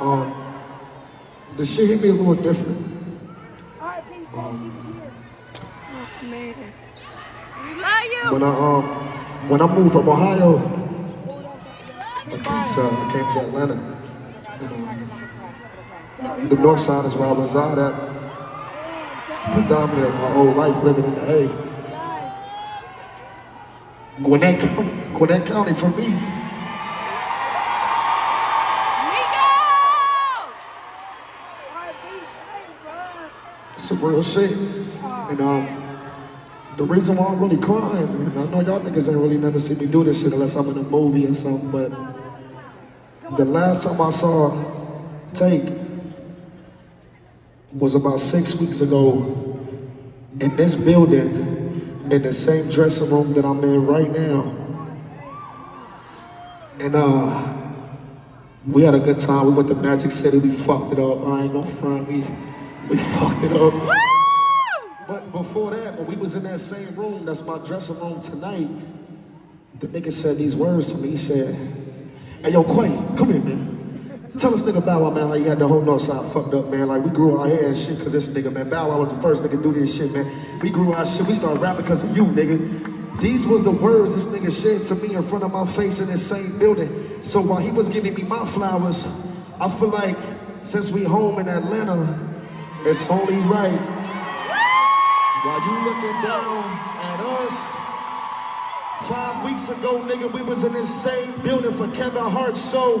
Um, the shit hit me a little different. Um, Man. We love you. when I um when I moved from Ohio, I came to I came to Atlanta. And, um, the north side is where I reside at. Predominantly my whole life living in the A. Gwinnett, Gwinnett County for me. Some real shit. And um, the reason why I'm really crying, and I know y'all niggas ain't really never seen me do this shit unless I'm in a movie or something, but the last time I saw Take was about six weeks ago in this building, in the same dressing room that I'm in right now. And uh, we had a good time. We went to Magic City. We fucked it up. I ain't gonna front. We we fucked it up. But before that, when we was in that same room, that's my dressing room tonight, the nigga said these words to me. He said, Hey yo, Quay, come here, man. Tell this nigga Bow Wow, man, like he had the whole north side fucked up, man. Like we grew our hair and shit because this nigga, man. Bow Wow was the first nigga to do this shit, man. We grew our shit. We started rapping because of you, nigga. These was the words this nigga said to me in front of my face in this same building. So while he was giving me my flowers, I feel like since we home in Atlanta, it's only right. While you looking down at us, five weeks ago, nigga, we was in this same building for Kevin Hart's show.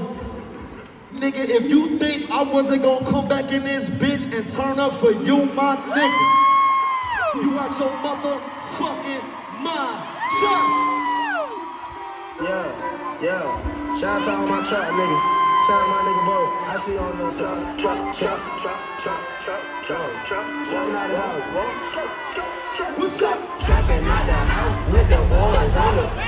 Nigga, if you think I wasn't gonna come back in this bitch and turn up for you, my nigga, you out your motherfucking mind. Just Yeah, yeah. Shout out to all my trap nigga. Out my nigga Bo. I see on the side. Trap, trap, trap, trap, trap, trap, trap. Something out the house. what's up? Trapping out the house with the boys on the.